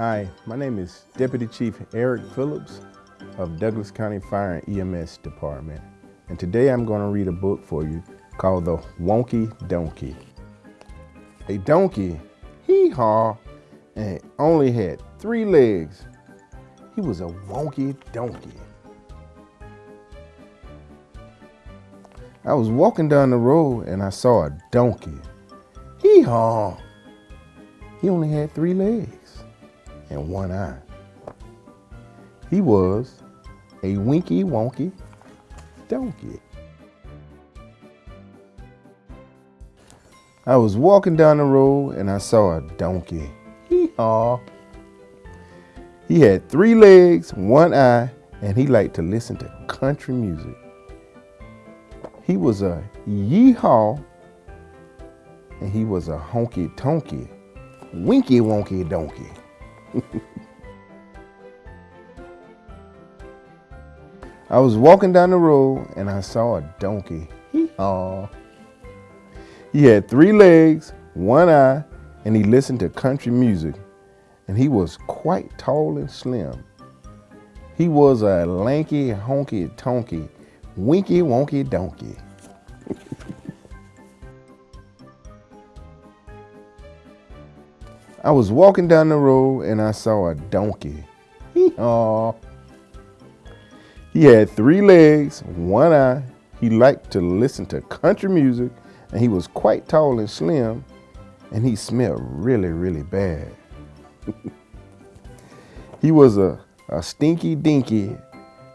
Hi, my name is Deputy Chief Eric Phillips of Douglas County Fire and EMS Department. And today I'm going to read a book for you called The Wonky Donkey. A donkey, hee-haw, and only had three legs. He was a wonky donkey. I was walking down the road and I saw a donkey. Hee-haw. He only had three legs and one eye. He was a winky wonky donkey. I was walking down the road and I saw a donkey. Hee-haw. He had three legs, one eye, and he liked to listen to country music. He was a yeehaw and he was a honky tonky, winky wonky donkey. I was walking down the road and I saw a donkey. Hee-haw. He had three legs, one eye, and he listened to country music. And he was quite tall and slim. He was a lanky, honky tonky, winky wonky donkey. I was walking down the road and I saw a donkey. Hee-haw. He had three legs, one eye. He liked to listen to country music and he was quite tall and slim and he smelled really, really bad. he was a, a stinky dinky,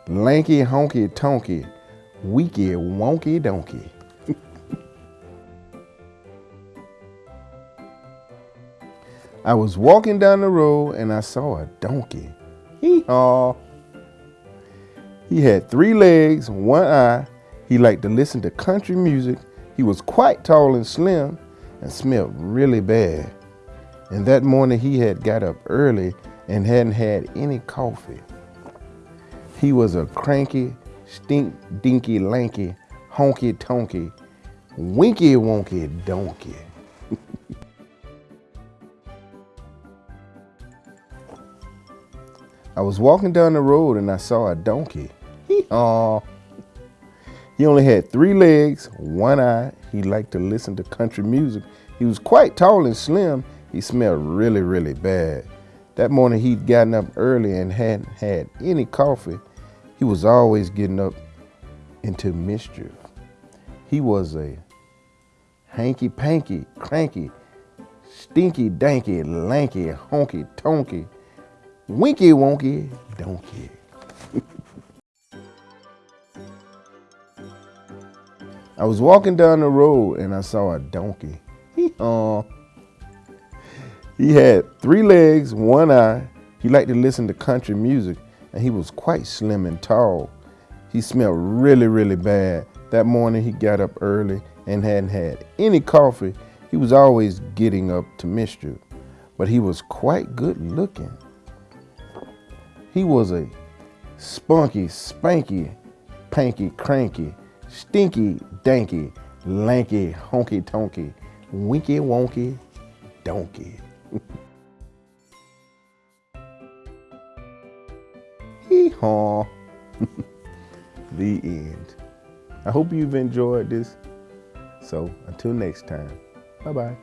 lanky honky tonky, weaky wonky donkey. I was walking down the road and I saw a donkey. Hee-haw. He had three legs, one eye. He liked to listen to country music. He was quite tall and slim and smelled really bad. And that morning he had got up early and hadn't had any coffee. He was a cranky, stink, dinky, lanky, honky tonky, winky wonky donkey. I was walking down the road and I saw a donkey. Hee-haw. He only had three legs, one eye. He liked to listen to country music. He was quite tall and slim. He smelled really, really bad. That morning he'd gotten up early and hadn't had any coffee. He was always getting up into mischief. He was a hanky-panky, cranky, stinky, danky, lanky, honky, tonky, winky, wonky, donkey. I was walking down the road and I saw a donkey. Hee-haw. He had three legs, one eye. He liked to listen to country music and he was quite slim and tall. He smelled really, really bad. That morning he got up early and hadn't had any coffee. He was always getting up to mischief, but he was quite good looking. He was a spunky, spanky, panky, cranky, stinky, danky, lanky, honky tonky, winky wonky donkey. Hee-haw. the end. I hope you've enjoyed this. So until next time, bye-bye.